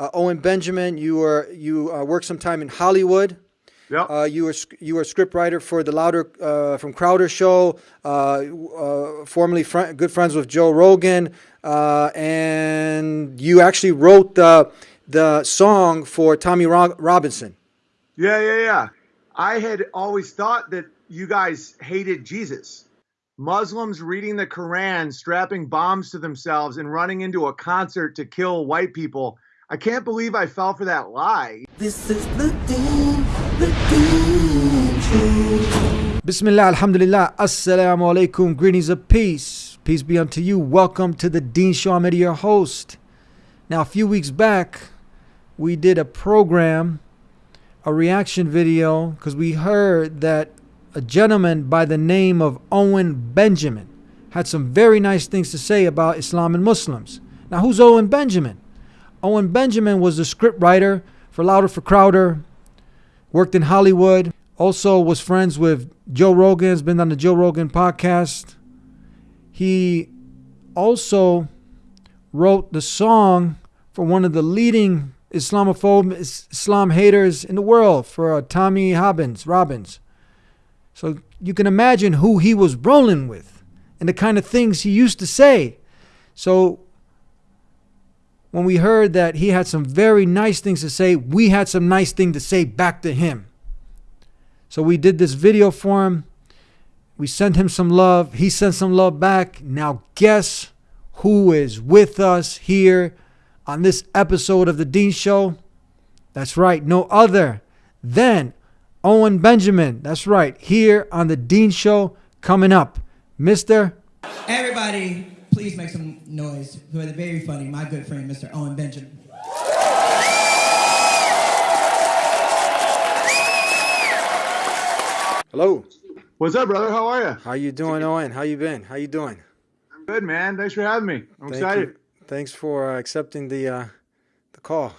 uh, Owen Benjamin. You were you uh, worked some time in Hollywood. Yep. Uh, you were you were a scriptwriter for the Louder uh, from Crowder show. Uh, uh, formerly fr- good friends with Joe Rogan, uh, and you actually wrote the the song for Tommy Ro- Robinson. Yeah, yeah, yeah. I had always thought that you guys hated Jesus. Muslims reading the Quran, strapping bombs to themselves, and running into a concert to kill white people. I can't believe I fell for that lie. This is the Dean, the Dean Show. Bismillah, alhamdulillah, assalamu alaikum, greetings of peace. Peace be unto you. Welcome to the Dean Show. I'm your host. Now, a few weeks back, we did a program, a reaction video, because we heard that a gentleman by the name of Owen Benjamin had some very nice things to say about Islam and Muslims. Now, who's Owen Benjamin? Owen Benjamin was a scriptwriter for Louder for Crowder, worked in Hollywood, also was friends with Joe Rogan, has been on the Joe Rogan podcast. He also wrote the song for one of the leading Islamophobe Islam haters in the world for uh, Tommy Robbins. Robbins. So you can imagine who he was rolling with and the kind of things he used to say. So when we heard that he had some very nice things to say, we had some nice thing to say back to him. So we did this video for him. We sent him some love. He sent some love back. Now guess who is with us here on this episode of the Dean Show? That's right, no other than Owen Benjamin. That's right, here on the Dean Show coming up. Mr. Everybody, please make some noise for the very funny, my good friend, Mr. Owen Benjamin. Hello. What's up, brother? How are you? How you doing, Owen? How you been? How you doing? I'm good, man. Thanks for having me. I'm Thank excited. you. Thanks for uh, accepting the uh, the call.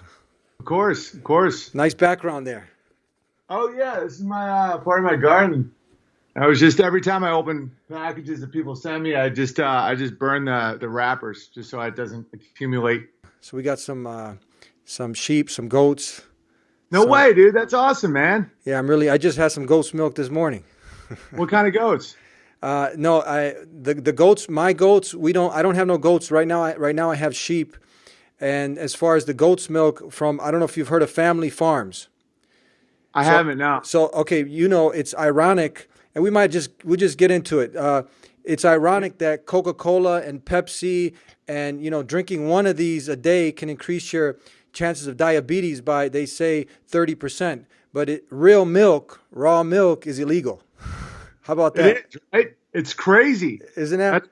Of course, of course. Nice background there. Oh yeah, this is my uh, part of my garden. I was just every time I open packages that people send me, I just uh, I just burn the the wrappers just so it doesn't accumulate. So we got some uh, some sheep, some goats. No So- way, dude. That's awesome, man. Yeah, I'm really. I just had some goat's milk this morning. What kind of goats? Uh, no, I the the goats. My goats. We don't. I don't have no goats right now. I, right now, I have sheep. And as far as the goat's milk from, I don't know if you've heard of Family Farms. I So- haven't now. So okay, you know it's ironic, and we might just we just get into it. Uh, it's ironic that Coca-Cola and Pepsi and you know drinking one of these a day can increase your chances of diabetes by they say thirty percent, but it, real milk, raw milk, is illegal. How about that? It is, right? It's crazy. Isn't that?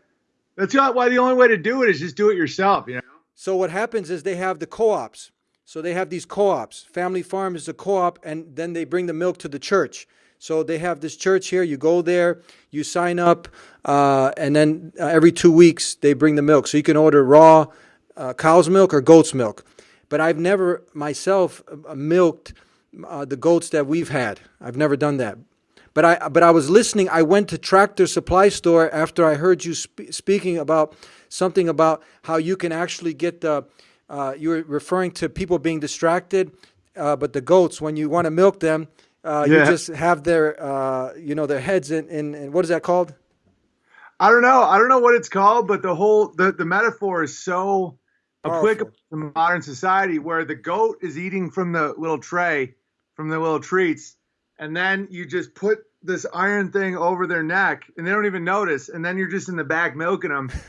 That's not why the only way to do it is just do it yourself. You know. So what happens is they have the co-ops. So they have these co-ops. Family Farm is a co-op, and then they bring the milk to the church. So they have this church here. You go there, you sign up, uh, and then uh, every two weeks they bring the milk. So you can order raw uh, cow's milk or goat's milk. But I've never myself uh, milked uh, the goats that we've had. I've never done that. But I but I was listening. I went to Tractor Supply Store after I heard you sp- speaking about something about how you can actually get the. Uh, you were referring to people being distracted, but the goats when you want to milk them, uh, you just have their uh, you know their heads in, in, in what is that called? I don't know. I don't know what it's called, but the whole the, the metaphor is so Powerful. applicable to modern society where the goat is eating from the little tray, from the little treats, and then you just put this iron thing over their neck and they don't even notice, and then you're just in the back milking them.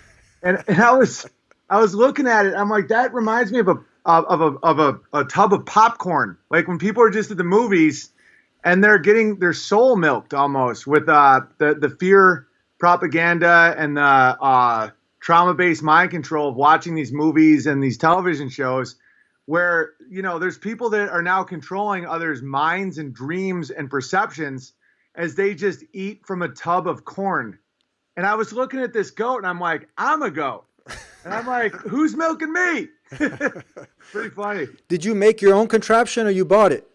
And, and I was I was looking at it, I'm like, that reminds me of a of a of a, a tub of popcorn. Like when people are just at the movies and they're getting their soul milked almost with uh, the the fear propaganda and the uh, trauma based mind control of watching these movies and these television shows where you know there's people that are now controlling others minds and dreams and perceptions as they just eat from a tub of corn. And i was looking at this goat and i'm like i'm a goat. And i'm like who's milking me? Pretty funny. Did you make your own contraption or you bought it?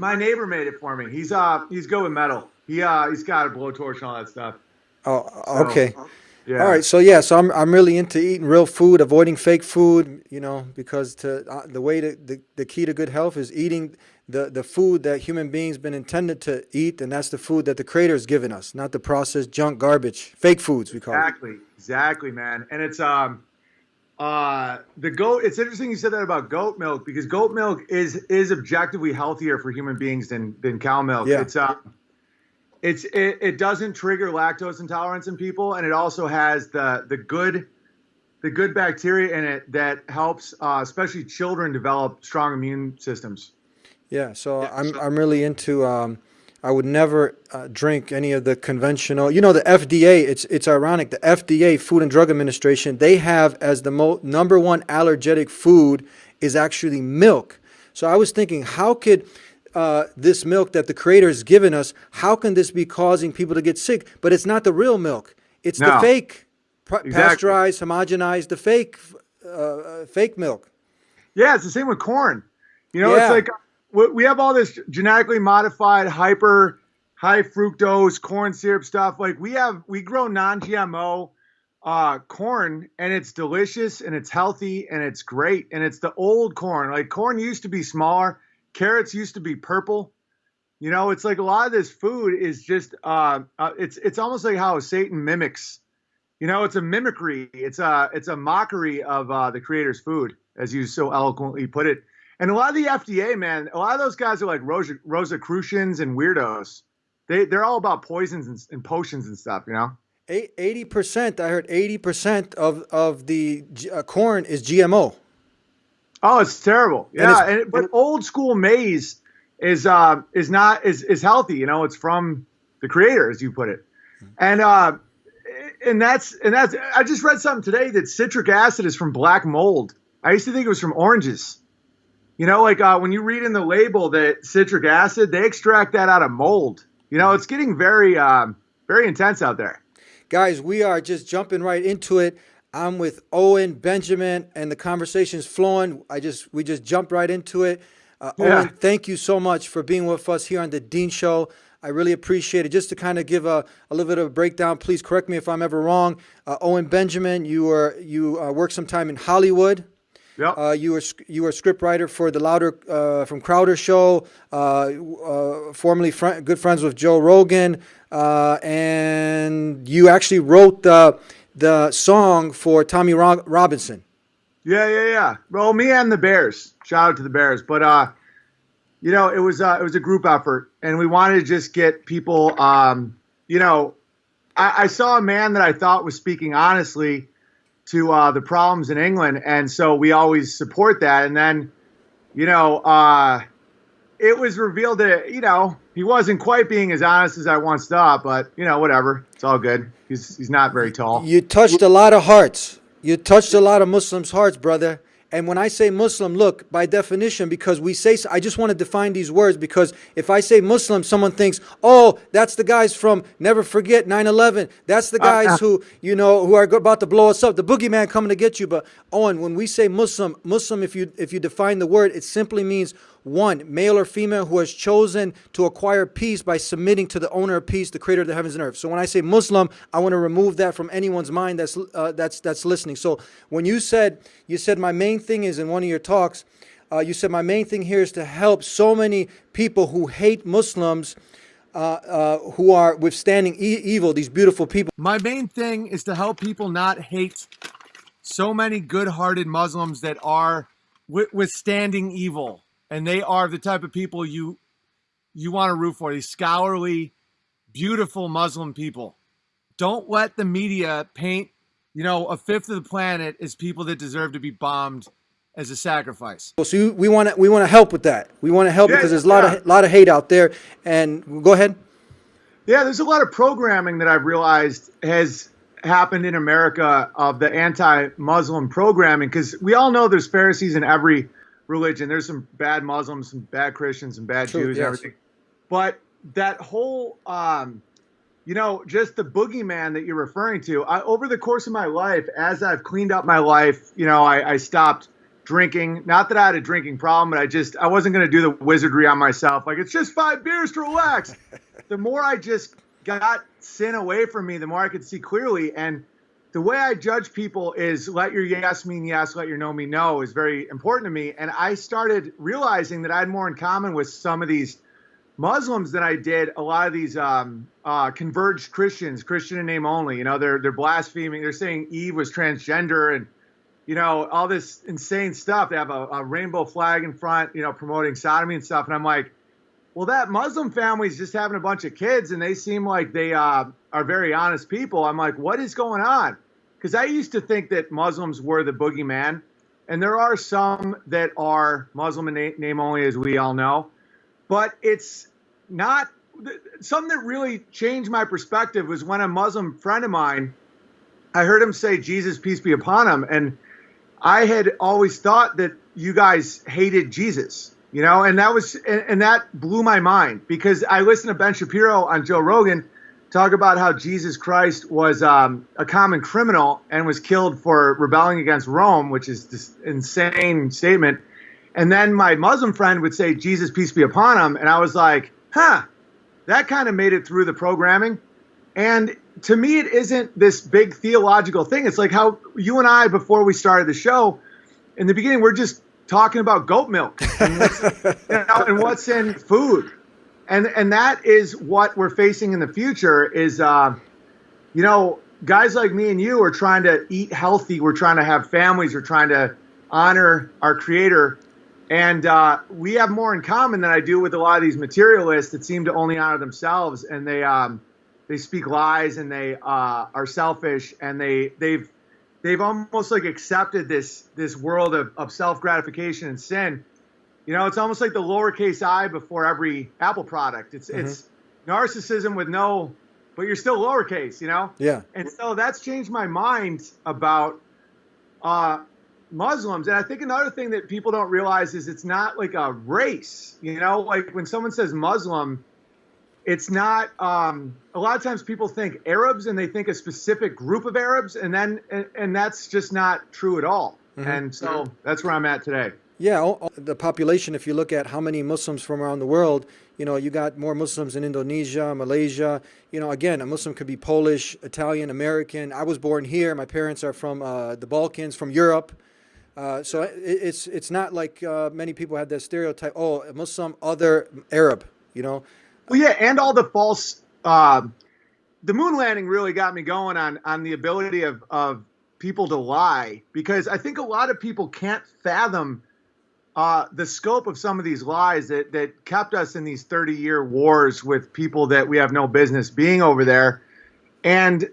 My neighbor made it for me he's uh he's good with metal he uh he's got a blowtorch and all that stuff Oh, So, okay. Yeah. All right, so yeah, so I'm I'm really into eating real food, avoiding fake food, you know, because to uh, the way to the, the key to good health is eating the the food that human beings been intended to eat, and that's the food that the creator has given us, not the processed junk garbage, fake foods we call it. Exactly, exactly, man. And it's um, uh, the goat. It's interesting you said that about goat milk because goat milk is is objectively healthier for human beings than than cow milk. Yeah. It's uh, it's it, it doesn't trigger lactose intolerance in people, and it also has the the good the good bacteria in it that helps, uh, especially children, develop strong immune systems. Yeah, so I'm I'm really into. Um, I would never uh, drink any of the conventional. You know, the FDA. It's it's ironic. The FDA, Food and Drug Administration, they have as the mo- number one allergenic food is actually milk. So I was thinking, how could uh, this milk that the Creator has given us, how can this be causing people to get sick? But it's not the real milk. It's the fake, pr- Exactly. pasteurized, homogenized, the fake, uh, uh, fake milk. Yeah, it's the same with corn. You know, Yeah. it's like we have all this genetically modified, hyper high fructose corn syrup stuff. Like we have, we grow non-GMO uh, corn, and it's delicious, and it's healthy, and it's great, and it's the old corn. Like corn used to be smaller, carrots used to be purple. You know, it's like a lot of this food is just, uh, uh, it's it's almost like how Satan mimics. You know, it's a mimicry. It's a it's a mockery of uh, the creator's food, as you so eloquently put it. And a lot of the FDA, man, a lot of those guys are like Rosa, Rosicrucians and weirdos. They they're all about poisons and, and potions and stuff. You know. Eighty percent. I heard eighty percent of of the uh, corn is GMO. Oh, it's terrible. And Yeah, it's- and, but old school maize is uh is not is is healthy. You know, it's from the creator, as you put it, and uh, and that's and that's. I just read something today that citric acid is from black mold. I used to think it was from oranges. You know, like uh, when you read in the label that citric acid, they extract that out of mold. You know, it's getting very um, very intense out there. Guys, we are just jumping right into it. I'm with Owen Benjamin, and the conversation's flowing. I just we just jumped right into it. Uh, Yeah. Owen, thank you so much for being with us here on the Dean Show. I really appreciate it. Just to kind of give a, a little bit of a breakdown, please correct me if I'm ever wrong. Uh, Owen Benjamin, you were you uh, worked some time in Hollywood. Yep. Uh, you were you were a scriptwriter for the Louder uh, from Crowder show. Uh, uh, formerly fri good friends with Joe Rogan, uh, and you actually wrote the the song for Tommy Ro- Robinson. Yeah, yeah, yeah. Well, me and the Bears. Shout out to the Bears. But uh, you know, it was uh, it was a group effort, and we wanted to just get people. Um, you know, I, I saw a man that I thought was speaking honestly to uh, the problems in England, and so we always support that. And then, you know, uh, it was revealed that you know he wasn't quite being as honest as I once thought. But you know, whatever. It's all good. He's he's not very tall. You touched a lot of hearts. You touched a lot of Muslims' hearts, brother. And when I say Muslim, look, by definition, because we say, I just want to define these words because if I say Muslim, someone thinks, oh, that's the guys from Never Forget 9 11. That's the ah, guys ah. who, you know, who are about to blow us up, the boogeyman coming to get you. But Owen, when we say Muslim, Muslim, if you if you define the word, it simply means one, male or female who has chosen to acquire peace by submitting to the owner of peace, the creator of the heavens and earth. So when I say Muslim, I want to remove that from anyone's mind that's uh, that's that's listening. So when you said you said my main thing is in one of your talks, uh, you said my main thing here is to help so many people who hate Muslims. Uh, uh, who are withstanding e- evil, these beautiful people. My main thing is to help people not hate so many good-hearted Muslims that are withstanding evil, and they are the type of people you you want to root for. These scholarly, beautiful Muslim people. Don't let the media paint, you know, a fifth of the planet as people that deserve to be bombed as a sacrifice. So we want to we want to help with that. We want to help Yeah, because there's a lot yeah. of lot of hate out there. And go ahead. Yeah, there's a lot of programming that I've realized has happened in America of the anti-Muslim programming because we all know there's Pharisees in every religion. There's some bad Muslims, some bad Christians, and bad True, Jews, yes. and everything. But that whole, um, you know, just the boogeyman that you're referring to. I, over the course of my life, as I've cleaned up my life, you know, I, I stopped drinking. Not that I had a drinking problem, but I just I wasn't going to do the wizardry on myself. Like it's just five beers to relax. the more I just got sin away from me, the more I could see clearly. And the way I judge people is let your yes mean yes, let your no mean no is very important to me. And I started realizing that I had more in common with some of these Muslims than I did a lot of these um, uh, converged Christians, Christian in name only. You know, they're they're blaspheming. They're saying Eve was transgender and you know all this insane stuff. They have a, a rainbow flag in front, you know, promoting sodomy and stuff. And I'm like, well, that Muslim family's just having a bunch of kids, and they seem like they uh, are very honest people. I'm like, what is going on? Because I used to think that Muslims were the boogeyman, and there are some that are Muslim in name only, as we all know, but it's not something that really changed my perspective was when a Muslim friend of mine, I heard him say, Jesus, peace be upon him. And I had always thought that you guys hated Jesus, you know, and that was, and, and that blew my mind because I listened to Ben Shapiro on Joe Rogan talk about how Jesus Christ was um, a common criminal and was killed for rebelling against Rome, which is this insane statement. And then my Muslim friend would say, Jesus, peace be upon him. And I was like, huh, that kind of made it through the programming. And to me, it isn't this big theological thing. It's like how you and I, before we started the show, in the beginning, we're just talking about goat milk and what's, you know, and what's in food. And, and that is what we're facing in the future is, uh, you know, guys like me and you are trying to eat healthy. We're trying to have families. We're trying to honor our creator and uh, we have more in common than I do with a lot of these materialists that seem to only honor themselves, and they um, they speak lies and they uh, are selfish, and they they've they've almost like accepted this this world of, of self gratification and sin. You know, it's almost like the lowercase i before every Apple product. It's mm-hmm. it's narcissism with no, but you're still lowercase. You know. Yeah. And so that's changed my mind about uh, Muslims. And I think another thing that people don't realize is it's not like a race. You know, like when someone says Muslim, it's not. Um, a lot of times people think Arabs and they think a specific group of Arabs, and then and, and that's just not true at all. Mm-hmm. And so that's where I'm at today. Yeah, the population. If you look at how many Muslims from around the world, you know, you got more Muslims in Indonesia, Malaysia. You know, again, a Muslim could be Polish, Italian, American. I was born here. My parents are from uh, the Balkans, from Europe. Uh, so it, it's it's not like uh, many people have that stereotype. Oh, Muslim, other Arab. You know. Well, yeah, and all the false. Uh, the moon landing really got me going on on the ability of of people to lie because I think a lot of people can't fathom uh, the scope of some of these lies that that kept us in these 30 year wars with people that we have no business being over there, and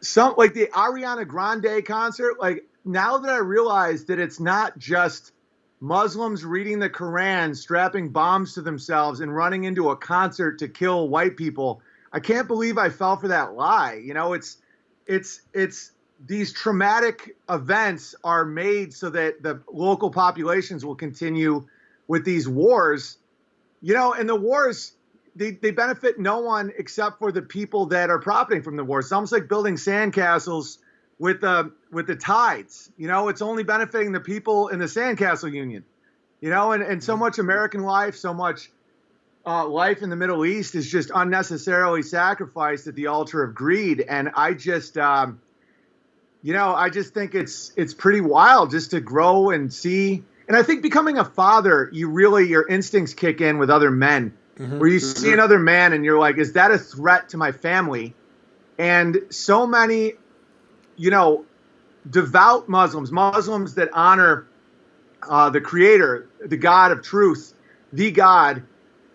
some like the Ariana Grande concert, like now that I realize that it's not just Muslims reading the Quran, strapping bombs to themselves, and running into a concert to kill white people, I can't believe I fell for that lie. You know, it's it's it's these traumatic events are made so that the local populations will continue with these wars. You know, and the wars they, they benefit no one except for the people that are profiting from the wars. It's almost like building sandcastles with the with the tides. You know, it's only benefiting the people in the Sandcastle Union. You know, and, and so much American life, so much uh, life in the Middle East is just unnecessarily sacrificed at the altar of greed. And I just, um, you know, I just think it's it's pretty wild just to grow and see. And I think becoming a father, you really your instincts kick in with other men, mm-hmm. where you mm-hmm. see another man and you're like, is that a threat to my family? And so many you know, devout Muslims, Muslims that honor uh, the Creator, the God of truth, the God,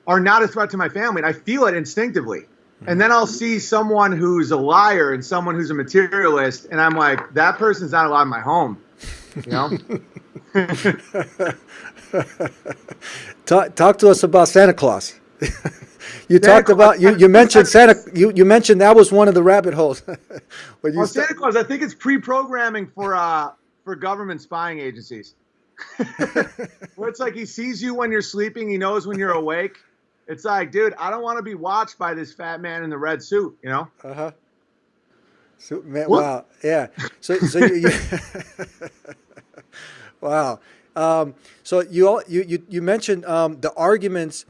are not a threat to my family. And I feel it instinctively. And then I'll see someone who's a liar and someone who's a materialist, and I'm like, that person's not allowed in my home. You know? talk, talk to us about Santa Claus. you Santa talked Claus, about you, you mentioned Santa you, you mentioned that was one of the rabbit holes. well, Santa Claus, I think it's pre-programming for uh for government spying agencies. Where it's like he sees you when you're sleeping, he knows when you're awake. It's like, dude, I don't want to be watched by this fat man in the red suit, you know? Uh huh. So, man, wow, yeah. So, so you, you wow. Um, so you, you you you mentioned um, the arguments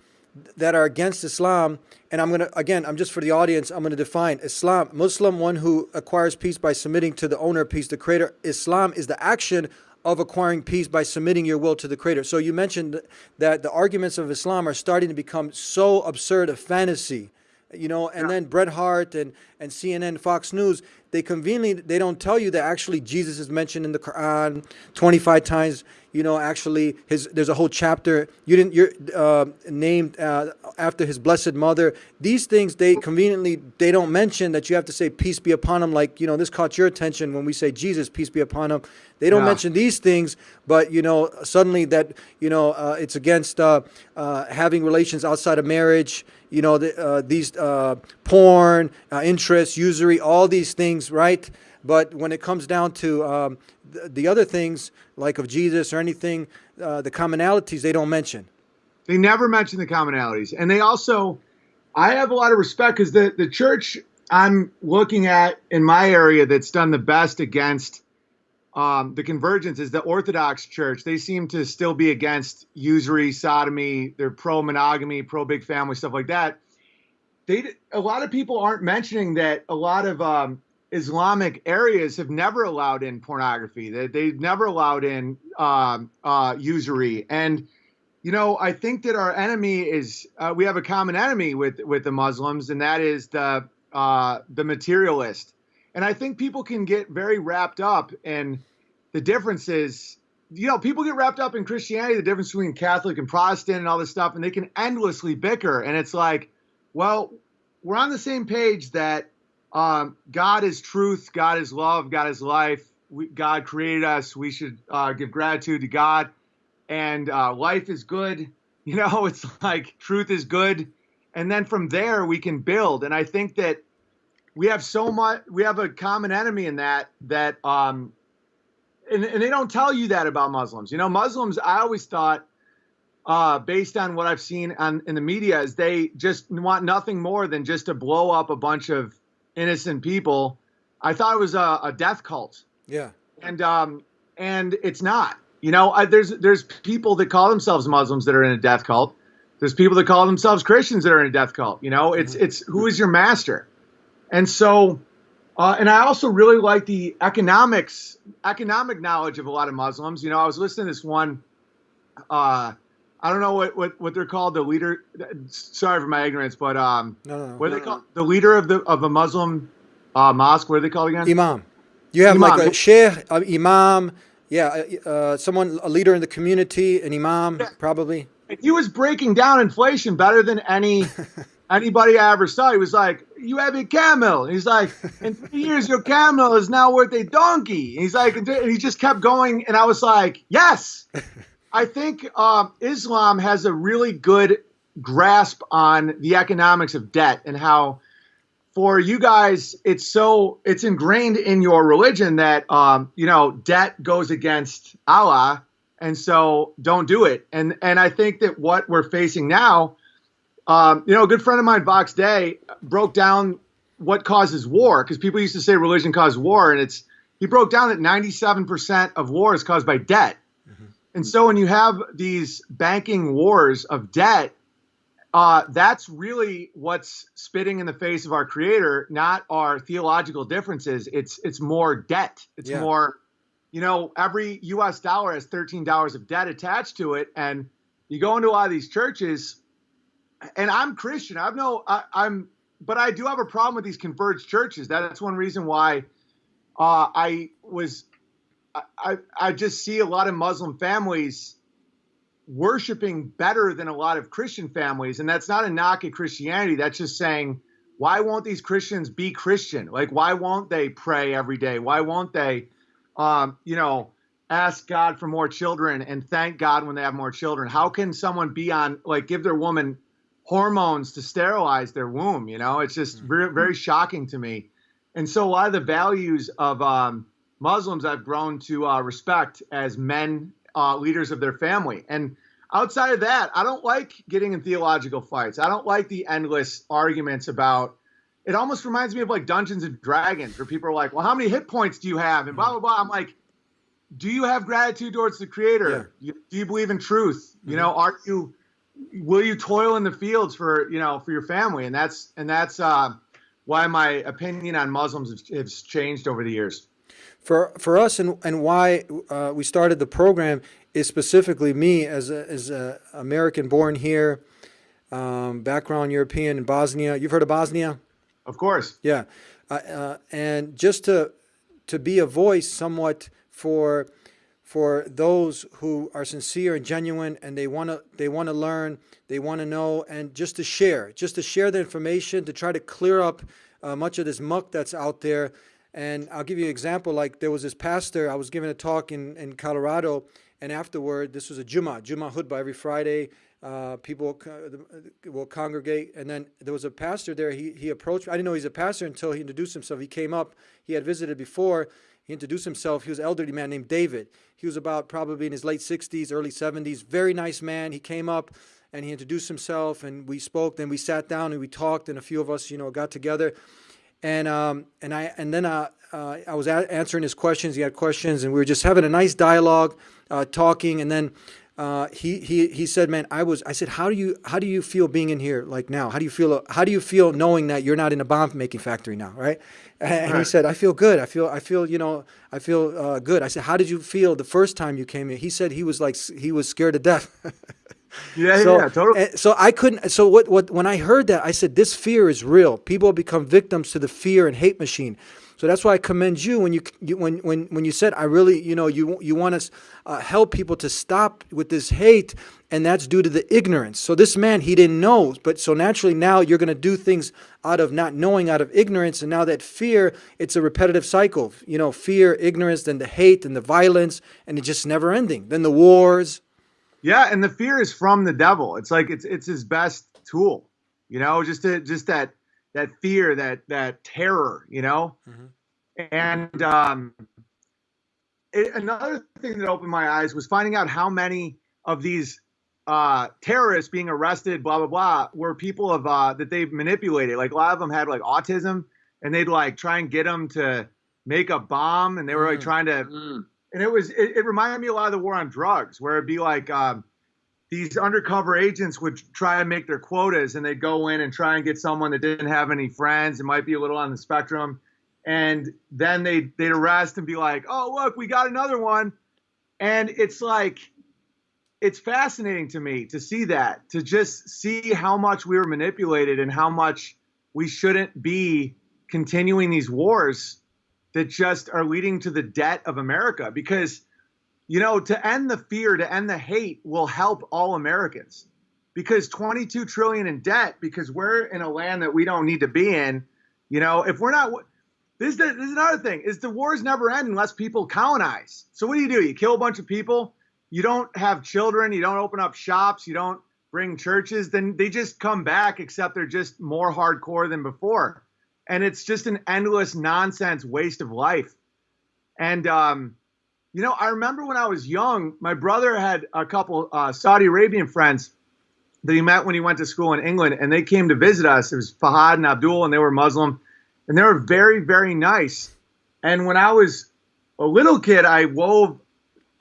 that are against Islam, and I'm gonna again, I'm just for the audience, I'm gonna define Islam. Muslim, one who acquires peace by submitting to the owner of peace, the Creator. Islam is the action of acquiring peace by submitting your will to the Creator. So you mentioned that the arguments of Islam are starting to become so absurd a fantasy you know, and yeah. then Breitbart and, and CNN, Fox News, they conveniently they don't tell you that actually Jesus is mentioned in the Quran 25 times. You know, actually, his there's a whole chapter you didn't you're uh, named uh, after his blessed mother. These things they conveniently they don't mention that you have to say peace be upon him. Like you know, this caught your attention when we say Jesus peace be upon him. They don't yeah. mention these things, but you know, suddenly that you know uh, it's against uh, uh, having relations outside of marriage you know, the, uh, these uh, porn, uh, interest, usury, all these things, right? But when it comes down to um, the, the, other things, like of Jesus or anything, uh, the commonalities they don't mention. They never mention the commonalities. And they also, I have a lot of respect because the, the church I'm looking at in my area that's done the best against um, the convergence is the Orthodox Church. They seem to still be against usury, sodomy. They're pro monogamy, pro big family, stuff like that. They a lot of people aren't mentioning that a lot of um, Islamic areas have never allowed in pornography. They, they've never allowed in um, uh, usury. And you know, I think that our enemy is uh, we have a common enemy with with the Muslims, and that is the uh, the materialist. And I think people can get very wrapped up in the differences. You know, people get wrapped up in Christianity, the difference between Catholic and Protestant and all this stuff, and they can endlessly bicker. And it's like, well, we're on the same page that um, God is truth, God is love, God is life. We, God created us. We should uh, give gratitude to God, and uh, life is good. You know, it's like truth is good, and then from there we can build. And I think that we have so much we have a common enemy in that that um and, and they don't tell you that about muslims you know muslims i always thought uh based on what i've seen on in the media is they just want nothing more than just to blow up a bunch of innocent people i thought it was a, a death cult yeah and um and it's not you know I, there's there's people that call themselves muslims that are in a death cult there's people that call themselves christians that are in a death cult you know it's mm-hmm. it's who is your master and so, uh, and I also really like the economics, economic knowledge of a lot of Muslims. You know, I was listening to this one. Uh, I don't know what, what, what they're called. The leader. Sorry for my ignorance, but um, no, no, no, what are they called? The leader of the of a Muslim uh, mosque. What are they called again? Imam. You have imam. like a sheikh, uh, imam. Yeah, uh, uh, someone a leader in the community, an imam, yeah. probably. He was breaking down inflation better than any anybody I ever saw. He was like, "You have a camel." And he's like, "In three years, your camel is now worth a donkey." And he's like, and he just kept going, and I was like, "Yes." I think um, Islam has a really good grasp on the economics of debt and how for you guys it's so it's ingrained in your religion that um, you know debt goes against Allah and so don't do it and and I think that what we're facing now um, you know, a good friend of mine, Vox Day, broke down what causes war because people used to say religion caused war, and it's he broke down that 97% of war is caused by debt. And so when you have these banking wars of debt, uh, that's really what's spitting in the face of our creator, not our theological differences. It's it's more debt. It's yeah. more, you know, every U.S. dollar has thirteen dollars of debt attached to it, and you go into a lot of these churches, and I'm Christian. I've no, I, am but I do have a problem with these converged churches. That's one reason why uh, I was, I, I just see a lot of Muslim families worshiping better than a lot of Christian families, and that's not a knock at Christianity. That's just saying, why won't these Christians be Christian? Like, why won't they pray every day? Why won't they, um, you know? ask God for more children and thank God when they have more children. How can someone be on like give their woman hormones to sterilize their womb. You know, it's just mm-hmm. very, very shocking to me. And so a lot of the values of um, Muslims I've grown to uh, respect as men, uh, leaders of their family. And outside of that, I don't like getting in theological fights. I don't like the endless arguments about. It almost reminds me of like Dungeons and Dragons, where people are like, "Well, how many hit points do you have?" and blah blah blah. I'm like, "Do you have gratitude towards the Creator? Yeah. do you believe in truth? Mm-hmm. You know, are you will you toil in the fields for you know for your family? And that's and that's uh, why my opinion on Muslims has, has changed over the years. For for us and and why uh, we started the program is specifically me as a, as a American born here, um, background European in Bosnia. You've heard of Bosnia? Of course. Yeah, uh, uh, and just to to be a voice somewhat for for those who are sincere and genuine and they want to they want to learn they want to know and just to share just to share the information to try to clear up uh, much of this muck that's out there and i'll give you an example like there was this pastor i was giving a talk in, in colorado and afterward this was a Juma Juma khutbah every friday uh, people will congregate and then there was a pastor there he, he approached i didn't know he's a pastor until he introduced himself he came up he had visited before he introduced himself. He was an elderly man named David. He was about probably in his late 60s, early 70s. Very nice man. He came up and he introduced himself and we spoke. Then we sat down and we talked and a few of us, you know, got together. And um, and I and then uh, uh, I was answering his questions. He had questions and we were just having a nice dialogue, uh, talking. And then uh, he he he said, "Man, I was." I said, "How do you how do you feel being in here like now? How do you feel? How do you feel knowing that you're not in a bomb making factory now, right?" And right. he said, "I feel good. I feel I feel you know I feel uh, good." I said, "How did you feel the first time you came here?" He said he was like he was scared to death. yeah, so, yeah, totally. So I couldn't. So what what when I heard that, I said, "This fear is real. People become victims to the fear and hate machine." So that's why I commend you when you, you when when when you said I really you know you you want to uh, help people to stop with this hate, and that's due to the ignorance. So this man he didn't know, but so naturally now you're going to do things out of not knowing, out of ignorance, and now that fear, it's a repetitive cycle. You know, fear, ignorance, then the hate and the violence, and it's just never ending. Then the wars. Yeah, and the fear is from the devil. It's like it's it's his best tool. You know, just to just that that fear, that that terror, you know. Mm-hmm. And um, it, another thing that opened my eyes was finding out how many of these uh, terrorists being arrested, blah blah blah, were people of uh, that they've manipulated. Like a lot of them had like autism, and they'd like try and get them to make a bomb, and they were like mm. trying to. Mm. And it was it, it, reminded me a lot of the war on drugs, where it'd be like. Um, these undercover agents would try and make their quotas and they'd go in and try and get someone that didn't have any friends and might be a little on the spectrum and then they'd, they'd arrest and be like oh look we got another one and it's like it's fascinating to me to see that to just see how much we were manipulated and how much we shouldn't be continuing these wars that just are leading to the debt of america because you know, to end the fear, to end the hate will help all Americans because 22 trillion in debt because we're in a land that we don't need to be in. You know, if we're not, this is, this is another thing is the wars never end unless people colonize. So what do you do? You kill a bunch of people. You don't have children. You don't open up shops. You don't bring churches. Then they just come back, except they're just more hardcore than before. And it's just an endless nonsense waste of life. And, um, you know, I remember when I was young, my brother had a couple uh, Saudi Arabian friends that he met when he went to school in England, and they came to visit us. It was Fahad and Abdul, and they were Muslim, and they were very, very nice. And when I was a little kid, I wove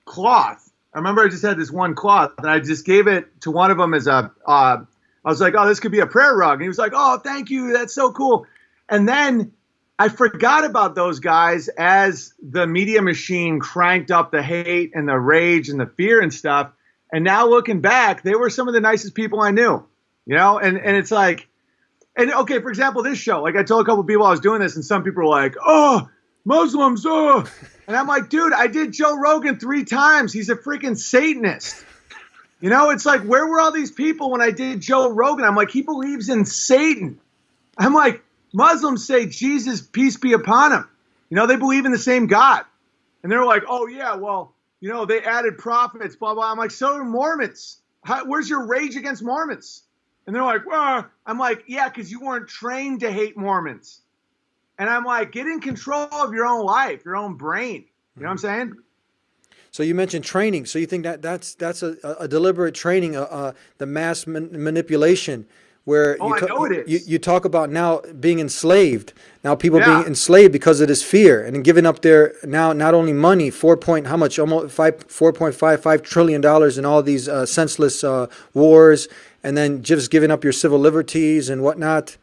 cloth. I remember I just had this one cloth, and I just gave it to one of them as a. Uh, I was like, "Oh, this could be a prayer rug," and he was like, "Oh, thank you, that's so cool." And then I forgot about those guys as the media machine cranked up the hate and the rage and the fear and stuff. And now looking back, they were some of the nicest people I knew, you know? And, and it's like, and okay, for example, this show, like I told a couple people I was doing this, and some people were like, oh, Muslims, oh. And I'm like, dude, I did Joe Rogan three times. He's a freaking Satanist. You know, it's like, where were all these people when I did Joe Rogan? I'm like, he believes in Satan. I'm like, Muslims say Jesus, peace be upon him. You know, they believe in the same God. And they're like, oh, yeah, well, you know, they added prophets, blah, blah. I'm like, so do Mormons. How, where's your rage against Mormons? And they're like, well, I'm like, yeah, because you weren't trained to hate Mormons. And I'm like, get in control of your own life, your own brain. You know what I'm saying? So you mentioned training. So you think that that's that's a, a deliberate training, uh, uh, the mass man- manipulation where Oh, you, ta- know it you you talk about now being enslaved. Now people Yeah. being enslaved because of this fear and giving up their now not only money four point how much almost five four point five five trillion dollars in all these uh, senseless uh, wars, and then just giving up your civil liberties and whatnot.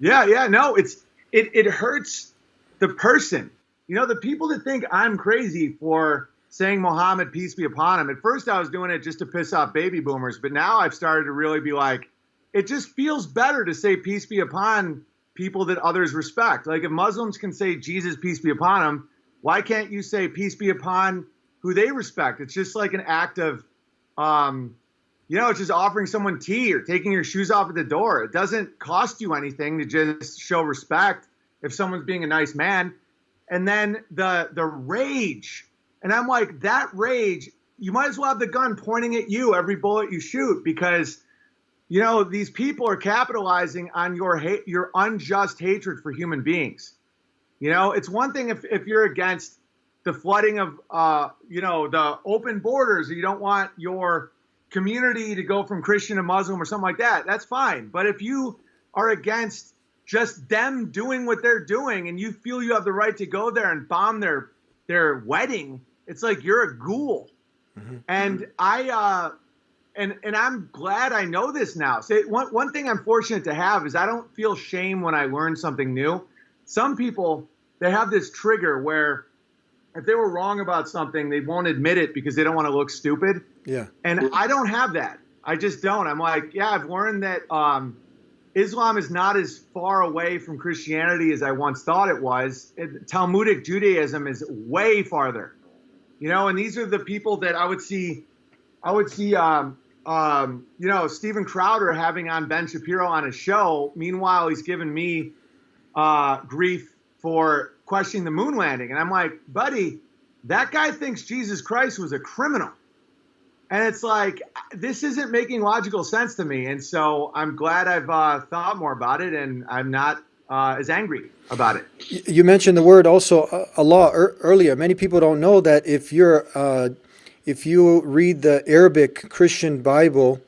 Yeah, yeah, no, it's it it hurts the person. You know, the people that think I'm crazy for saying Muhammad, peace be upon him. At first I was doing it just to piss off baby boomers, but now I've started to really be like, it just feels better to say peace be upon people that others respect. Like if Muslims can say Jesus, peace be upon him, why can't you say peace be upon who they respect? It's just like an act of um, you know, it's just offering someone tea or taking your shoes off at the door. It doesn't cost you anything to just show respect if someone's being a nice man. And then the the rage, and I'm like, that rage, you might as well have the gun pointing at you every bullet you shoot because you know these people are capitalizing on your hate, your unjust hatred for human beings. You know, it's one thing if if you're against the flooding of uh, you know the open borders, or you don't want your community to go from Christian to Muslim or something like that. That's fine. But if you are against just them doing what they're doing and you feel you have the right to go there and bomb their their wedding, it's like you're a ghoul. And I uh and and I'm glad I know this now. So one one thing I'm fortunate to have is I don't feel shame when I learn something new. Some people they have this trigger where if they were wrong about something, they won't admit it because they don't want to look stupid. Yeah. And I don't have that. I just don't. I'm like, yeah, I've learned that um, Islam is not as far away from Christianity as I once thought it was. It, Talmudic Judaism is way farther. You know, and these are the people that I would see. I would see, um, um, you know, Steven Crowder having on Ben Shapiro on his show. Meanwhile, he's given me uh, grief for questioning the moon landing, and I'm like, buddy, that guy thinks Jesus Christ was a criminal. And it's like, this isn't making logical sense to me. And so I'm glad I've uh, thought more about it and I'm not uh, as angry about it. You mentioned the word also uh, Allah ear earlier. Many people don't know that if you're uh, if you read the Arabic Christian Bible,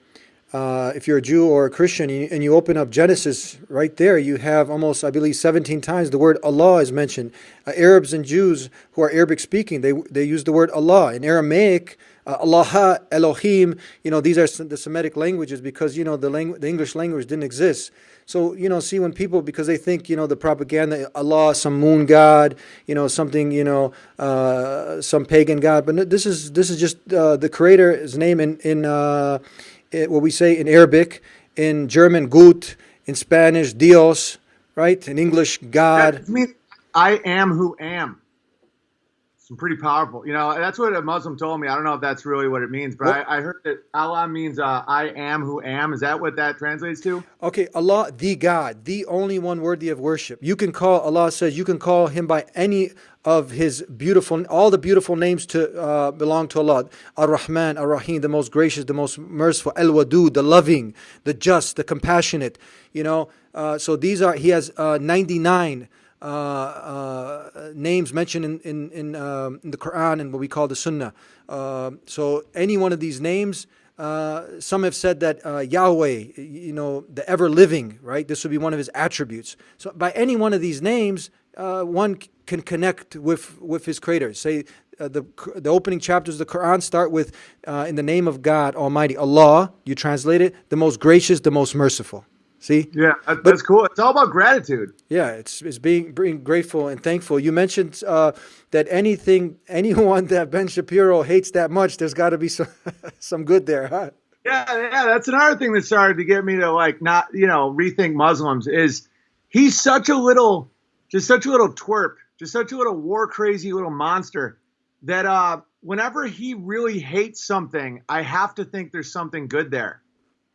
uh, if you're a Jew or a Christian, and you, open up Genesis, right there you have almost, I believe, 17 times the word Allah is mentioned. Uh, Arabs and Jews who are Arabic speaking, they they use the word Allah. In Aramaic, uh, Allah, Elohim, you know, these are the Semitic languages because, you know, the, langu- the English language didn't exist. So, you know, see when people, because they think, you know, the propaganda, Allah, some moon god, you know, something, you know, uh, some pagan god. But this is this is just uh, the creator's name in, in uh, what we say in Arabic, in German, Gut, in Spanish, Dios, right? In English, God. I am who am. It's pretty powerful. You know, that's what a Muslim told me. I don't know if that's really what it means, but I, I heard that Allah means uh, I am who am. Is that what that translates to? Okay, Allah, the God, the only one worthy of worship. You can call, Allah says, you can call him by any of his beautiful, all the beautiful names to uh, belong to Allah. Ar-Rahman, Ar-Rahim, the most gracious, the most merciful. Al-Wadud, the loving, the just, the compassionate. You know, uh, so these are, he has uh, 99 uh, uh, names mentioned in in in, um, in the Quran and what we call the Sunnah. Uh, so any one of these names, uh, some have said that uh, Yahweh, you know, the ever living, right? This would be one of his attributes. So by any one of these names, uh, one can connect with with his creator. Say. The the opening chapters of the Quran start with in the name of God Almighty Allah. You translate it the most gracious, the most merciful. See, Yeah, that, that's cool. It's all about gratitude. yeah, it's it's being being grateful and thankful. You mentioned uh, that anything, anyone that Ben Shapiro hates that much, there's got to be some some good there, huh? Yeah, yeah, that's another thing that started to get me to like not, you know, rethink Muslims is he's such a little, just such a little twerp, just such a little war crazy little monster that uh whenever he really hates something, I have to think there's something good there.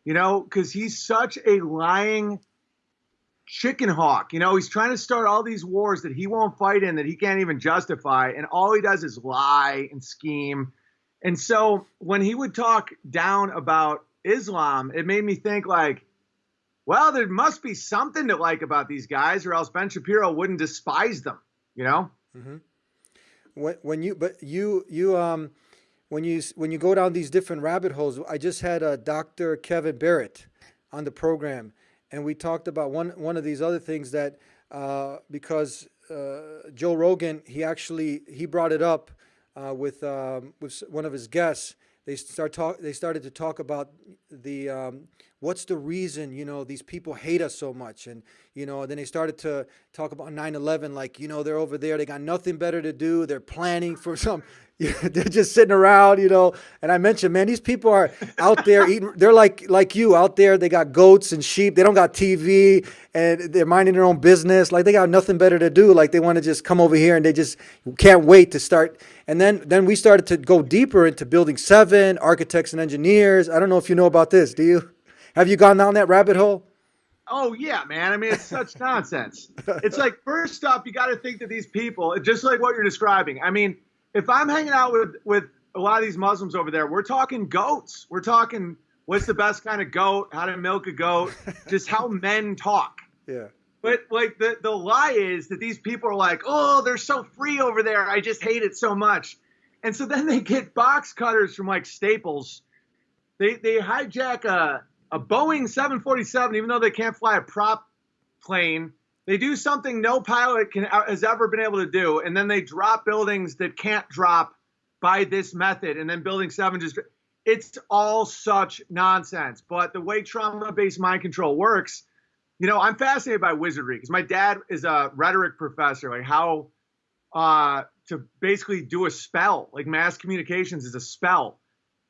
You know, because he's such a lying chicken hawk. You know, he's trying to start all these wars that he won't fight in, that he can't even justify, and all he does is lie and scheme. And so when he would talk down about Islam, it made me think like, well, there must be something to like about these guys, or else Ben Shapiro wouldn't despise them. You know? When when you but you you um when you when you go down these different rabbit holes, I just had uh, Dr. Kevin Barrett on the program, and we talked about one one of these other things that uh, because uh, Joe Rogan he actually he brought it up uh, with um, with one of his guests. They start talk. They started to talk about the um, what's the reason you know these people hate us so much, and you know then they started to talk about 9/11. Like you know they're over there. They got nothing better to do. They're planning for some they're just sitting around, you know. And I mentioned, man, these people are out there eating. They're like like you out there. They got goats and sheep. They don't got TV, and they're minding their own business. Like they got nothing better to do. Like they want to just come over here, and they just can't wait to start. And then then we started to go deeper into building seven, architects and engineers. I don't know if you know about this. Do you? Have you gone down that rabbit hole? Oh yeah, man. I mean, it's such nonsense. It's like first up, you got to think that these people, just like what you're describing. I mean if I'm hanging out with with a lot of these Muslims over there, we're talking goats. We're talking what's the best kind of goat, how to milk a goat, just how men talk. Yeah. But like the the lie is that these people are like, oh, they're so free over there. I just hate it so much. And so then they get box cutters from like Staples. They they hijack a a Boeing 747, even though they can't fly a prop plane they do something no pilot can, uh, has ever been able to do, and then they drop buildings that can't drop by this method, and then building seven just. It's all such nonsense. But the way trauma-based mind control works, you know, I'm fascinated by wizardry because my dad is a rhetoric professor, like how uh, to basically do a spell, like mass communications is a spell.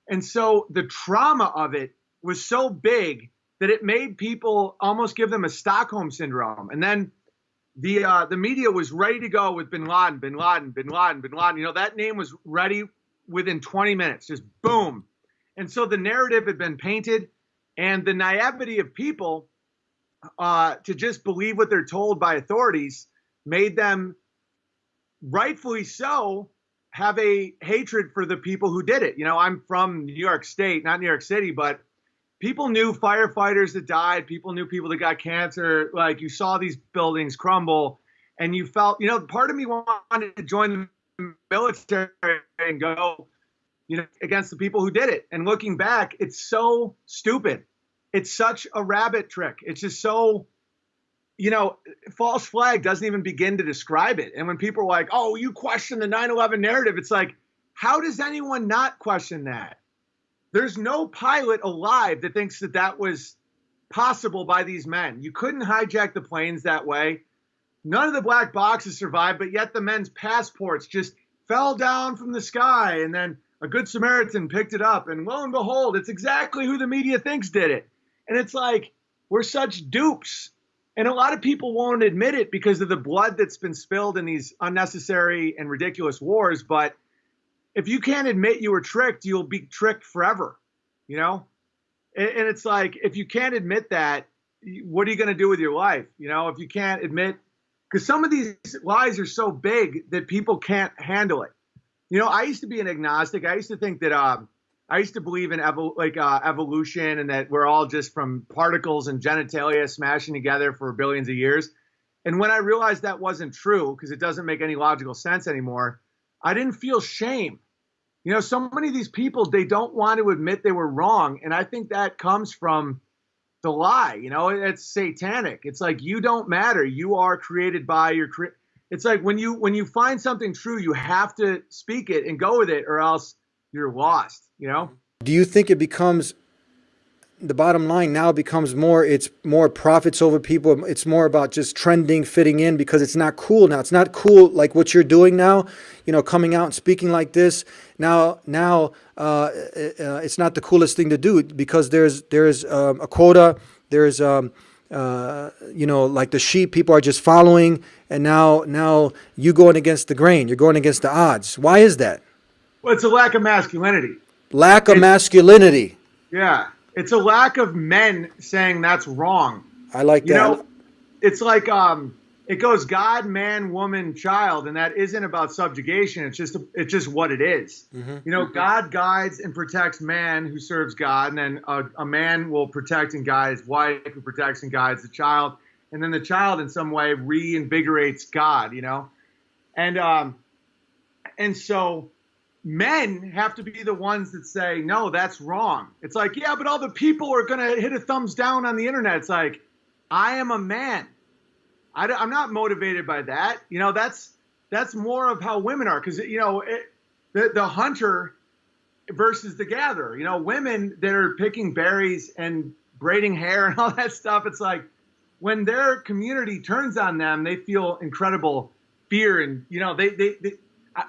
And so the trauma of it was so big that it made people almost give them a Stockholm syndrome. And then the uh, the media was ready to go with Bin Laden, Bin Laden, Bin Laden, Bin Laden. You know that name was ready within 20 minutes, just boom. And so the narrative had been painted, and the naivety of people uh, to just believe what they're told by authorities made them, rightfully so, have a hatred for the people who did it. You know, I'm from New York State, not New York City, but people knew firefighters that died, people knew people that got cancer. Like you saw these buildings crumble, and you felt, you know, part of me wanted to join the military and go, you know, against the people who did it. And looking back, it's so stupid. It's such a rabbit trick. It's just so, you know, false flag doesn't even begin to describe it. And when people are like, oh, you question the 9 11 narrative, it's like, how does anyone not question that? There's no pilot alive that thinks that that was possible by these men. You couldn't hijack the planes that way. None of the black boxes survived, but yet the men's passports just fell down from the sky and then a good Samaritan picked it up. And lo and behold, it's exactly who the media thinks did it. And it's like, we're such dupes. And a lot of people won't admit it because of the blood that's been spilled in these unnecessary and ridiculous wars. But if you can't admit you were tricked, you'll be tricked forever, you know? And, and it's like, if you can't admit that, what are you going to do with your life? You know, if you can't admit, because some of these lies are so big that people can't handle it. You know, I used to be an agnostic. I used to think that, um, I used to believe in evol- like uh, evolution and that we're all just from particles and genitalia smashing together for billions of years. And when I realized that wasn't true, because it doesn't make any logical sense anymore, I didn't feel shame. You know, so many of these people, they don't want to admit they were wrong. And I think that comes from the lie. You know, it's satanic. It's like you don't matter. You are created by your cre- it's like when you when you find something true, you have to speak it and go with it or else you're lost, you know? Do you think it becomes the bottom line now becomes more it's more profits over people. It's more about just trending fitting in because it's not cool now. It's not cool like what you're doing now you know coming out and speaking like this. Now now uh, uh, it's not the coolest thing to do because there's there's um, a quota. There's um, uh, you know like the sheep people are just following. And now now you going against the grain. You're going against the odds. Why is that? Well it's a lack of masculinity. Lack of it's, masculinity. Yeah it's a lack of men saying that's wrong. I like you that. know, it's like um, it goes God, man, woman, child, and that isn't about subjugation. It's just it's just what it is. Mm-hmm. You know, mm-hmm. God guides and protects man who serves God, and then a, a man will protect and guide his wife who protects and guides the child, and then the child in some way reinvigorates God. You know, and um, and so men have to be the ones that say, no, that's wrong. It's like, yeah, but all the people are going to hit a thumbs down on the internet. It's like, I am a man. I, am not motivated by that. You know, that's that's more of how women are because you know it, the the hunter versus the gatherer. You know, women that are picking berries and braiding hair and all that stuff. It's like when their community turns on them, they feel incredible fear and you know they they. they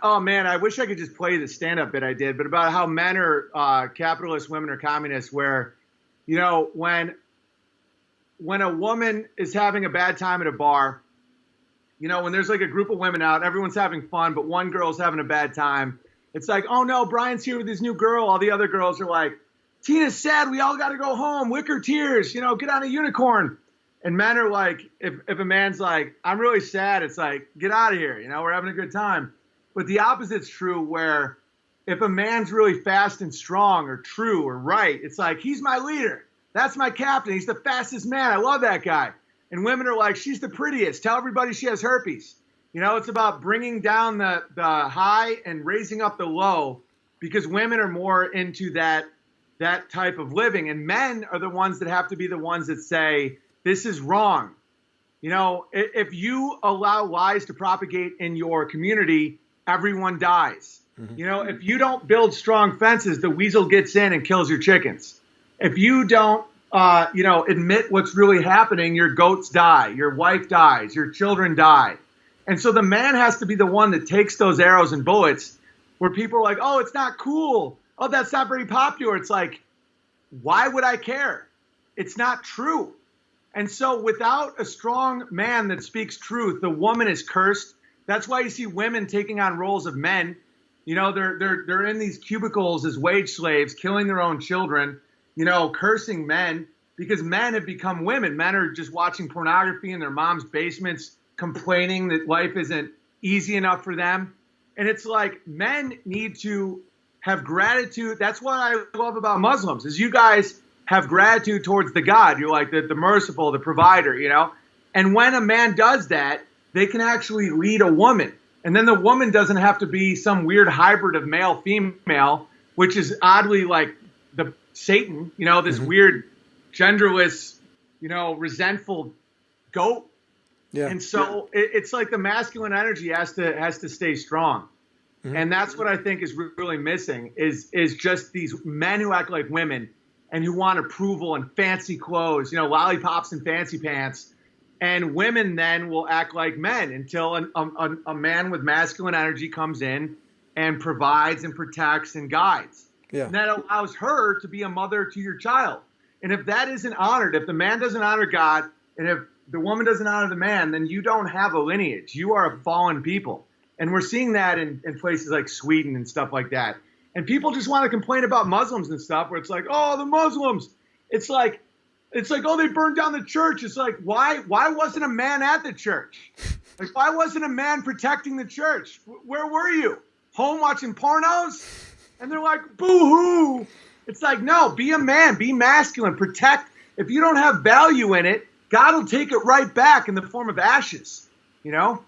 Oh man, I wish I could just play the stand-up bit I did, but about how men are uh, capitalist, women are communists. Where, you know, when when a woman is having a bad time at a bar, you know, when there's like a group of women out, everyone's having fun, but one girl's having a bad time. It's like, oh no, Brian's here with his new girl. All the other girls are like, Tina's sad. We all got to go home. Wicker tears. You know, get on a unicorn. And men are like, if, if a man's like, I'm really sad, it's like, get out of here. You know, we're having a good time. But the opposite's true, where if a man's really fast and strong or true or right, it's like, he's my leader. That's my captain. He's the fastest man. I love that guy. And women are like, she's the prettiest. Tell everybody she has herpes. You know, it's about bringing down the, the high and raising up the low because women are more into that that type of living and men are the ones that have to be the ones that say this is wrong you know if you allow lies to propagate in your community everyone dies mm-hmm. you know if you don't build strong fences the weasel gets in and kills your chickens if you don't, uh, you know, admit what's really happening, your goats die, your wife dies, your children die. And so the man has to be the one that takes those arrows and bullets where people are like, oh, it's not cool. Oh, that's not very popular. It's like, why would I care? It's not true. And so without a strong man that speaks truth, the woman is cursed. That's why you see women taking on roles of men. You know, they're they're they're in these cubicles as wage slaves, killing their own children you know, cursing men because men have become women. Men are just watching pornography in their mom's basements, complaining that life isn't easy enough for them. And it's like men need to have gratitude. That's what I love about Muslims is you guys have gratitude towards the God. You're like the, the merciful, the provider, you know? And when a man does that, they can actually lead a woman. And then the woman doesn't have to be some weird hybrid of male female, which is oddly like the Satan, you know, this mm-hmm. weird genderless, you know, resentful goat. Yeah. And so yeah. it, it's like the masculine energy has to has to stay strong. Mm-hmm. And that's what I think is really missing is is just these men who act like women and who want approval and fancy clothes, you know, lollipops and fancy pants. And women then will act like men until an, um, a, a man with masculine energy comes in and provides and protects and guides. Yeah. And that allows her to be a mother to your child. And if that isn't honored, if the man doesn't honor God, and if the woman doesn't honor the man, then you don't have a lineage. You are a fallen people. And we're seeing that in, in places like Sweden and stuff like that. And people just want to complain about Muslims and stuff where it's like, oh, the Muslims. It's like, it's like, oh, they burned down the church. It's like, why why wasn't a man at the church? Like, why wasn't a man protecting the church? Where were you? Home watching pornos? and they're like, boo hoo. It's like, no, be a man, be masculine, protect. If you don't have value in it, God will take it right back in the form of ashes, you know?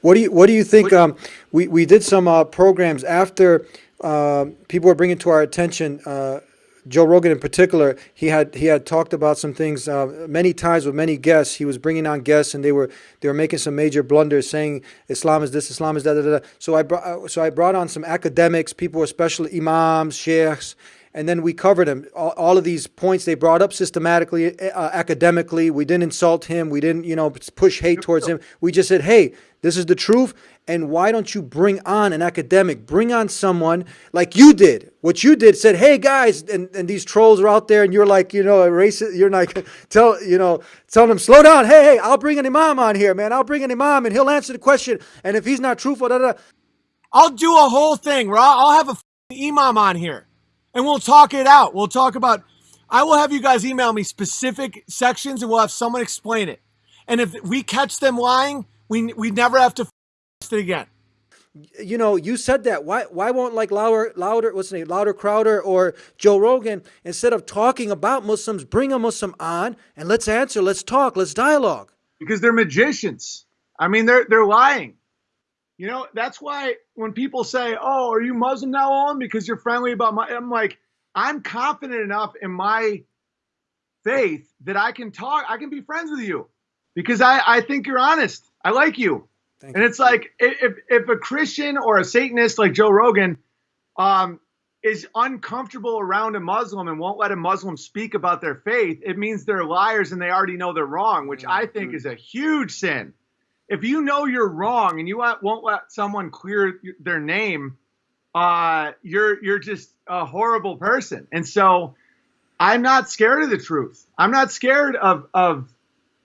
What do you What do you think? Um, we we did some uh, programs after uh, people were bringing to our attention uh, Joe Rogan in particular, he had he had talked about some things uh, many times with many guests. He was bringing on guests, and they were they were making some major blunders, saying Islam is this, Islam is that. Da, da, da. So I brought uh, so I brought on some academics, people, especially imams, sheikhs, and then we covered him. All, all of these points they brought up systematically, uh, academically. We didn't insult him. We didn't, you know, push hate towards him. We just said, hey, this is the truth. And why don't you bring on an academic? Bring on someone like you did. What you did said, hey guys, and, and these trolls are out there, and you're like, you know, a racist. You're like, tell, you know, telling them, slow down. Hey, hey, I'll bring an imam on here, man. I'll bring an imam, and he'll answer the question. And if he's not truthful, da, da, da. I'll do a whole thing I'll, I'll have a imam on here and we'll talk it out. We'll talk about, I will have you guys email me specific sections and we'll have someone explain it. And if we catch them lying, we, we never have to it again. You know, you said that. Why why won't like louder louder what's the name? Louder Crowder or Joe Rogan, instead of talking about Muslims, bring a Muslim on and let's answer, let's talk, let's dialogue. Because they're magicians. I mean, they're they're lying. You know, that's why when people say, "Oh, are you Muslim now on because you're friendly about my," I'm like, I'm confident enough in my faith that I can talk, I can be friends with you because I, I think you're honest. I like you. Thank and you. it's like if, if a Christian or a Satanist like Joe Rogan um, is uncomfortable around a Muslim and won't let a Muslim speak about their faith, it means they're liars and they already know they're wrong, which I think is a huge sin. If you know you're wrong and you won't let someone clear their name, uh, you're you're just a horrible person. And so I'm not scared of the truth. I'm not scared of of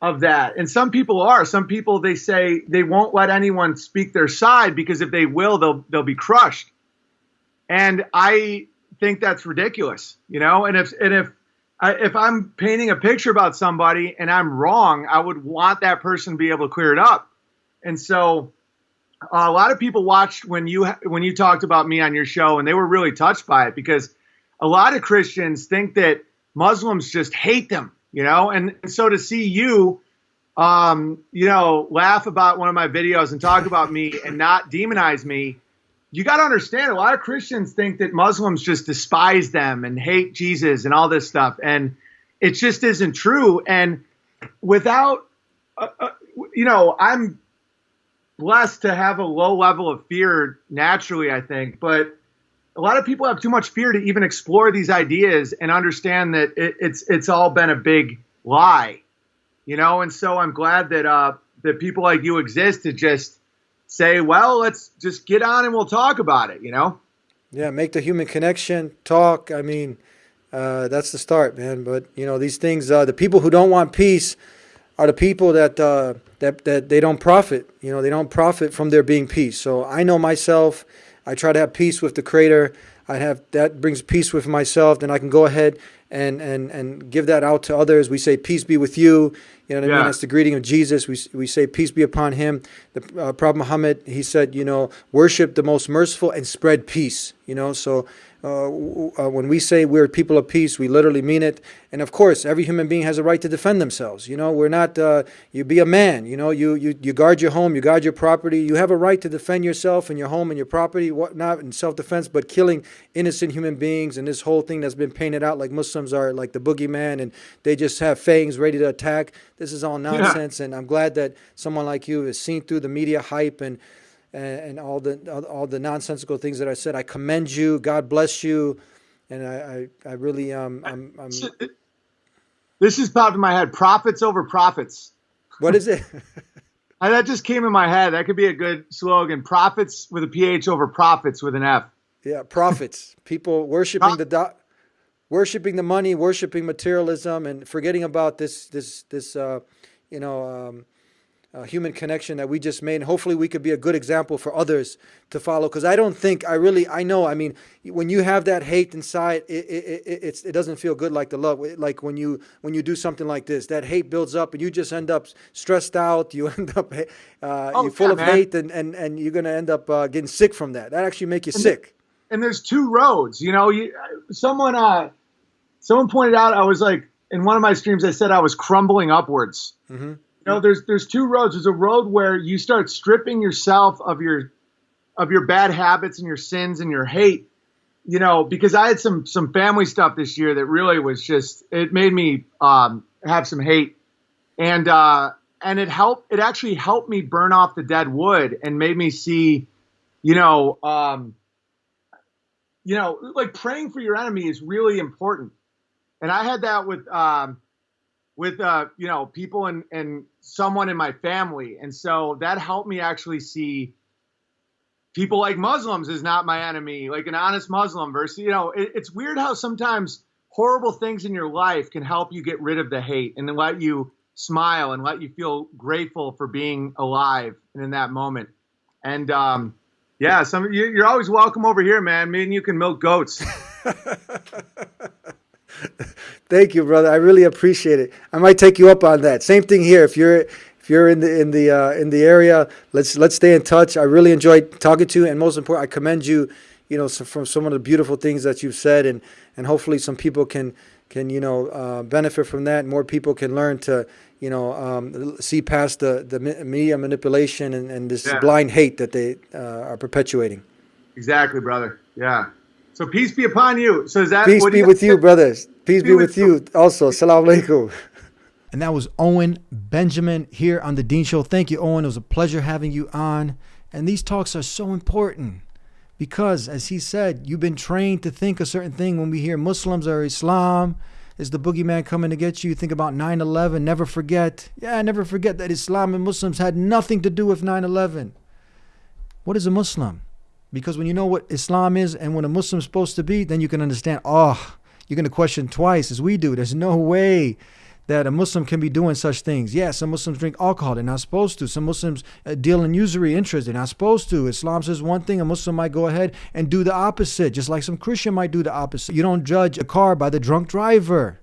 of that. And some people are. Some people they say they won't let anyone speak their side because if they will, they'll they'll be crushed. And I think that's ridiculous, you know. And if and if I, if I'm painting a picture about somebody and I'm wrong, I would want that person to be able to clear it up. And so uh, a lot of people watched when you when you talked about me on your show, and they were really touched by it because a lot of Christians think that Muslims just hate them, you know, and, and so to see you, um, you know, laugh about one of my videos and talk about me and not demonize me, you got to understand a lot of Christians think that Muslims just despise them and hate Jesus and all this stuff, and it just isn't true. And without, uh, uh, you know, I'm blessed to have a low level of fear naturally, I think, but a lot of people have too much fear to even explore these ideas and understand that it, it's it's all been a big lie, you know. And so I'm glad that uh, that people like you exist to just say, well, let's just get on and we'll talk about it, you know. Yeah, make the human connection, talk. I mean, uh, that's the start, man. But you know, these things, uh, the people who don't want peace are the people that uh, that that they don't profit. You know, they don't profit from there being peace. So I know myself. I try to have peace with the Creator. I have that brings peace with myself. Then I can go ahead and and and give that out to others. We say, "Peace be with you." You know what I mean? That's the greeting of Jesus. We we say, "Peace be upon him." The uh, Prophet Muhammad he said, you know, worship the most merciful and spread peace. You know, so uh, uh, when we say we're people of peace, we literally mean it. And of course, every human being has a right to defend themselves. You know, we're not. Uh, you be a man. You know, you you you guard your home, you guard your property. You have a right to defend yourself and your home and your property, whatnot, in self-defense. But killing innocent human beings and this whole thing that's been painted out like Muslims are like the boogeyman and they just have fangs ready to attack. This is all nonsense. And I'm glad that someone like you has seen through the media hype and and, and all the all, the nonsensical things that I said. I commend you. God bless you. And I, I, I really um I'm, I'm This just popped in my head: profits over profits. what is it? Uh, that just came in my head. That could be a good slogan: profits with a ph over profits with an f. Yeah, prophets. People worshiping the do- worshiping the money, worshiping materialism, and forgetting about this this this uh, you know um, uh, human connection that we just made. And hopefully, we could be a good example for others to follow. Because I don't think I really I know. I mean, when you have that hate inside, it it, it it's, it doesn't feel good like the love. Like when you when you do something like this, that hate builds up, and you just end up stressed out. You end up uh, Oh, you're full yeah, of man. hate, and, and and you're gonna end up uh, getting sick from that. That actually make you sick. and there's two roads. You know, you someone uh someone pointed out I was like in one of my streams I said I was crumbling upwards. Mm-hmm. You know, there's there's two roads. There's a road where you start stripping yourself of your of your bad habits and your sins and your hate. You know, because I had some some family stuff this year that really was just it made me um, have some hate, and uh, and it helped. It actually helped me burn off the dead wood and made me see, you know, um, you know, like praying for your enemy is really important. And I had that with um, with uh, you know people and and someone in my family, and so that helped me actually see people like Muslims is not my enemy, like an honest Muslim versus you know it, it's weird how sometimes horrible things in your life can help you get rid of the hate and let you smile and let you feel grateful for being alive and in that moment. And um, yeah, some you, you're always welcome over here, man. Me and you can milk goats. Thank you, brother. I really appreciate it. I might take you up on that. Same thing here. If you're if you're in the in the uh, in the area, let's let's stay in touch. I really enjoyed talking to you, and most important, I commend you. you know, so from some of the beautiful things that you've said, and and hopefully some people can can you know uh, benefit from that. More people can learn to you know um, see past the the media manipulation and, and this Yeah. blind hate that they uh, are perpetuating. Exactly, brother. Yeah. So peace be upon you. So is that Peace what do be with you, brothers. Peace be, Be with with you also. Salam alaikum. And that was Owen Benjamin here on the Deen Show. Thank you, Owen. It was a pleasure having you on. And these talks are so important because, as he said, you've been trained to think a certain thing. When we hear Muslims or Islam, is the boogeyman coming to get you? You think about 9 11. Never forget. Yeah, never forget that Islam and Muslims had nothing to do with 9 11. What is a Muslim? Because when you know what Islam is and what a Muslim's supposed to be, then you can understand, oh, you're going to question twice as we do. There's no way that a Muslim can be doing such things. Yeah, some Muslims drink alcohol. They're not supposed to. Some Muslims uh, deal in usury interest. They're not supposed to. Islam says one thing, a Muslim might go ahead and do the opposite, just like some Christian might do the opposite. You don't judge a car by the drunk driver.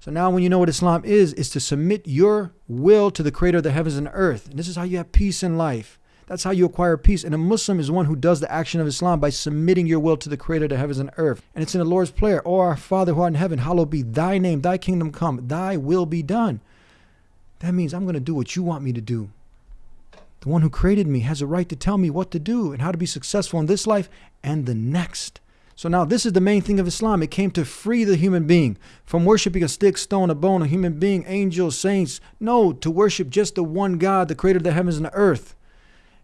So now when you know what Islam is, is to submit your will to the creator of the heavens and earth. And this is how you have peace in life. That's how you acquire peace. And a Muslim is one who does the action of Islam by submitting your will to the creator of the heavens and earth. And it's in the Lord's prayer, O our Father who art in heaven, hallowed be thy name, thy kingdom come, thy will be done. That means I'm going to do what you want me to do. The one who created me has a right to tell me what to do and how to be successful in this life and the next. So now this is the main thing of Islam. It came to free the human being from worshiping a stick, stone, a bone, a human being, angels, saints. No, to worship just the one God, the creator of the heavens and the earth.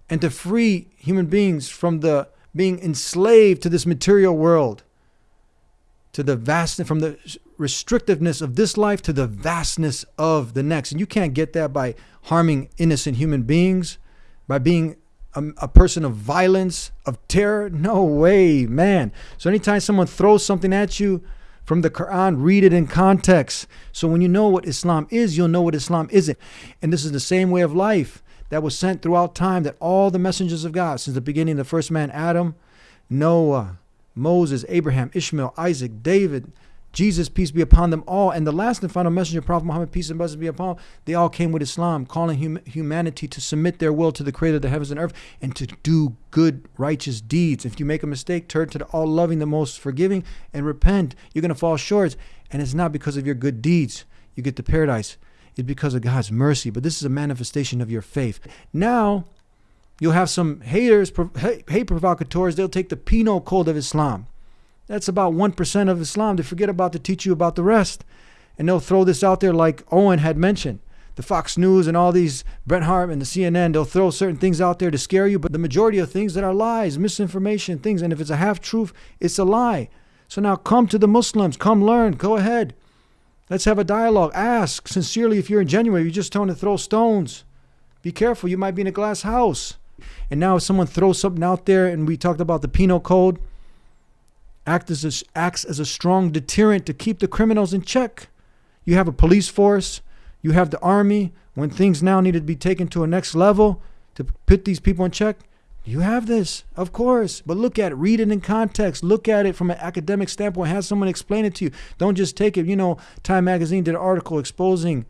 And to free human beings from the being enslaved to this material world. To the vastness from the restrictiveness of this life to the vastness of the next. And you can't get that by harming innocent human beings, by being a, a person of violence, of terror. No way, man. So anytime someone throws something at you from the Quran, read it in context. So when you know what Islam is, you'll know what Islam isn't. And this is the same way of life that was sent throughout time that all the messengers of God, since the beginning, the first man, Adam, Noah, Moses, Abraham, Ishmael, Isaac, David, Jesus, peace be upon them all, and the last and final messenger, Prophet Muhammad, peace and blessings be upon him, they all came with Islam, calling hum- humanity to submit their will to the creator of the heavens and earth and to do good, righteous deeds. If you make a mistake, turn to the all loving, the most forgiving, and repent. You're going to fall short. And it's not because of your good deeds you get to paradise, it's because of God's mercy. But this is a manifestation of your faith. Now, you'll have some haters, hate provocateurs, they'll take the penal code of Islam. That's about 1% of Islam. They forget about to teach you about the rest. And they'll throw this out there like Owen had mentioned. The Fox News and all these Breitbart and the CNN, they'll throw certain things out there to scare you, but the majority of things that are lies, misinformation, things. And if it's a half truth, it's a lie. So now come to the Muslims, come learn, go ahead. Let's have a dialogue. Ask sincerely if you're in genuine. You're just trying to throw stones. Be careful, you might be in a glass house. And now if someone throws something out there, and we talked about the penal code, act as a, acts as a strong deterrent to keep the criminals in check. You have a police force, you have the army. When things now need to be taken to a next level to put these people in check, you have this, of course. But look at it, read it in context, look at it from an academic standpoint, have someone explain it to you. Don't just take it. You know, Time Magazine did an article exposing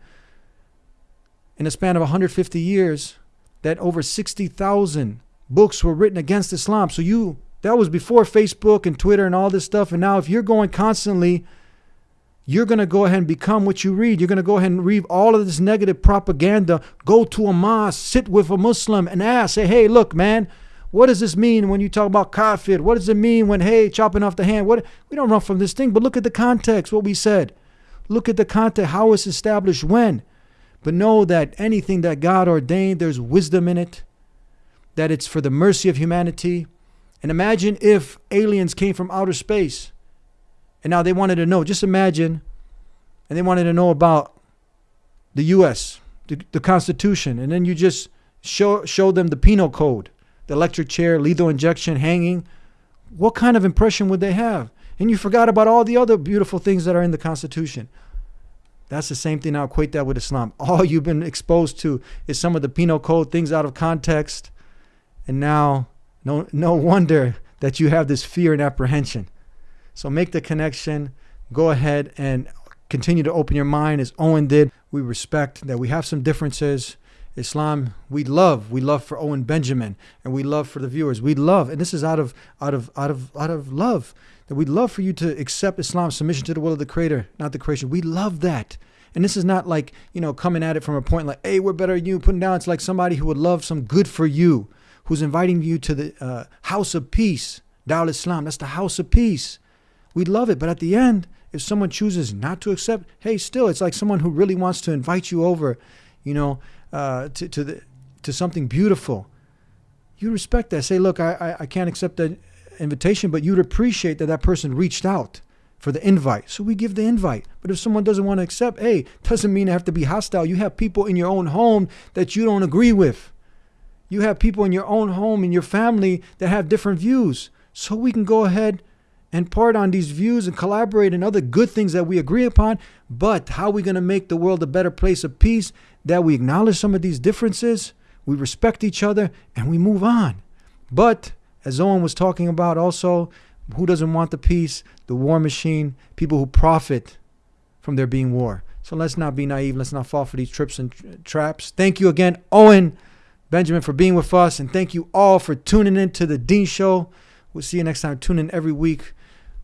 in a span of 150 years that over 60,000 books were written against Islam. So you that was before Facebook and Twitter and all this stuff. And now if you're going constantly, you're going to go ahead and become what you read. You're going to go ahead and read all of this negative propaganda. Go to a mosque, sit with a Muslim and ask, say, hey, look, man, what does this mean when you talk about kafir? What does it mean when, hey, chopping off the hand? What we don't run from this thing, but look at the context, what we said. Look at the context, how it's established when. But know that anything that God ordained, there's wisdom in it, that it's for the mercy of humanity. And imagine if aliens came from outer space and now they wanted to know, just imagine, and they wanted to know about the US, the, the Constitution, and then you just show, show them the penal code, the electric chair, lethal injection, hanging. What kind of impression would they have? And you forgot about all the other beautiful things that are in the Constitution. That's the same thing. Now equate that with Islam. All you've been exposed to is some of the penal code, things out of context. And now, no, no wonder that you have this fear and apprehension. So make the connection. Go ahead and continue to open your mind as Owen did. We respect that we have some differences Islam, we love. We love for Owen Benjamin, and we love for the viewers. We love, and this is out of out of out of out of love that we'd love for you to accept Islam, submission to the will of the Creator, not the creation. We love that. And this is not like, you know, coming at it from a point like, hey, we're better than you, putting down. It's like somebody who would love some good for you, who's inviting you to the uh, house of peace, Dawah Islam. That's the house of peace. We love it. But at the end, if someone chooses not to accept, hey, still, it's like someone who really wants to invite you over, you know, uh, to, to, the, to something beautiful. You respect that. Say, look, I, I, I can't accept that invitation, but you'd appreciate that that person reached out for the invite. So we give the invite. But if someone doesn't want to accept, hey, doesn't mean I have to be hostile. You have people in your own home that you don't agree with. You have people in your own home, in your family, that have different views. So we can go ahead and part on these views and collaborate in other good things that we agree upon. But how are we going to make the world a better place of peace? That we acknowledge some of these differences, we respect each other, and we move on. But as Owen was talking about also, who doesn't want the peace? The war machine, people who profit from there being war. So let's not be naive. Let's not fall for these trips and tra- traps. Thank you again, Owen Benjamin, for being with us. And thank you all for tuning in to the Deen Show. We'll see you next time. Tune in every week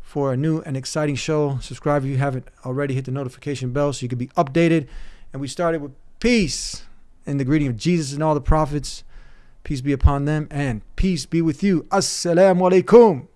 for a new and exciting show. Subscribe if you haven't already. Hit the notification bell so you can be updated. And we started with peace in the greeting of Jesus and all the prophets. Peace be upon them and peace be with you. Assalamu alaikum.